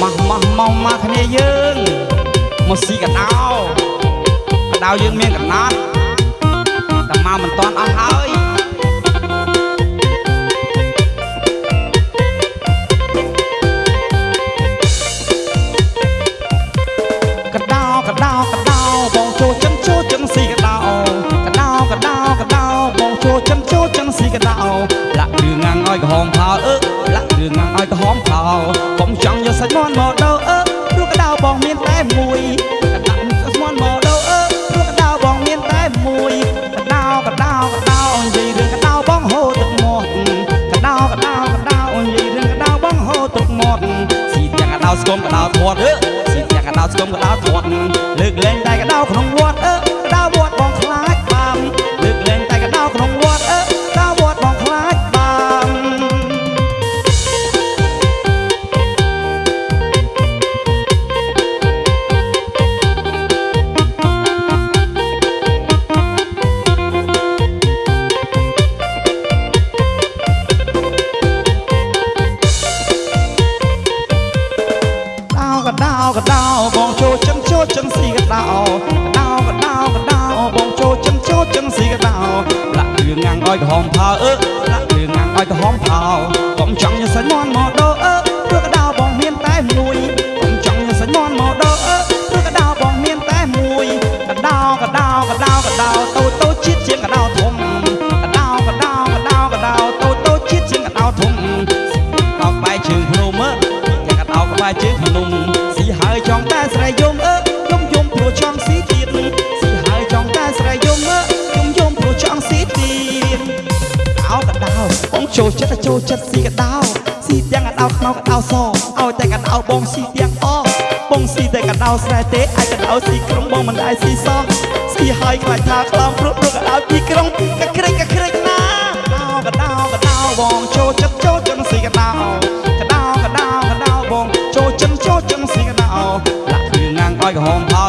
ម៉ាស់ម៉ាស់មកមកគ្នាយើងមកស៊ីកដោកដោយើងមានកណត់តែមកមិនតាន់អស់ហើយ ងាំងឲ្យក្រហមផោកុំចង់យកសាច់មាន់មកដោអើព្រោះកដោបងមានតែមួយកដោសាច់មាន់មកដោអើព្រោះកដោបងមានតែមួយកដោកដោកដោនិយាយរឿងកដោបងហូរទឹកមាត់កដោកដោកដោនិយាយរឿងកដោបងហូរទឹកមាត់ស៊ីទាំងកដោស្គមកដោធាត់អើស៊ីទាំងកដោស្គមកដោធាត់លើកលែងតែកដោក្នុង ចឹងស៊ីកដោដោកដោកដោបងចូលចឹងចូលចឹងស៊ីកដោលាក់រឿងងាំងឲ្យក្រហមផោអើលាក់រឿងងាំងឲ្យក្រហមផោកុំចង់ញសាច់មន់មកដោ ចិត្តចូលចិត្តស៊ីកដៅស៊ីទាំងកដៅខ្មៅកដៅសឲ្យតែកដៅបងស៊ីទាំងអបងស៊ីតែកដៅស្រែទេអាចកដៅស៊ីក្រុងបងមិនដែរស៊ីសោះស៊ីហើយខ្លាចថាខ្លោងព្រោះព្រោះកដៅពីក្រុងកក្រិចកក្រិចណាកដៅកដៅបងចូលចិត្តចូលចិត្តស៊ីកដៅកដៅកដៅកដៅបងចូលចិត្តចូលចិត្តស៊ីកដៅលាក់គ្រឿងងាងឲ្យក្រហមផ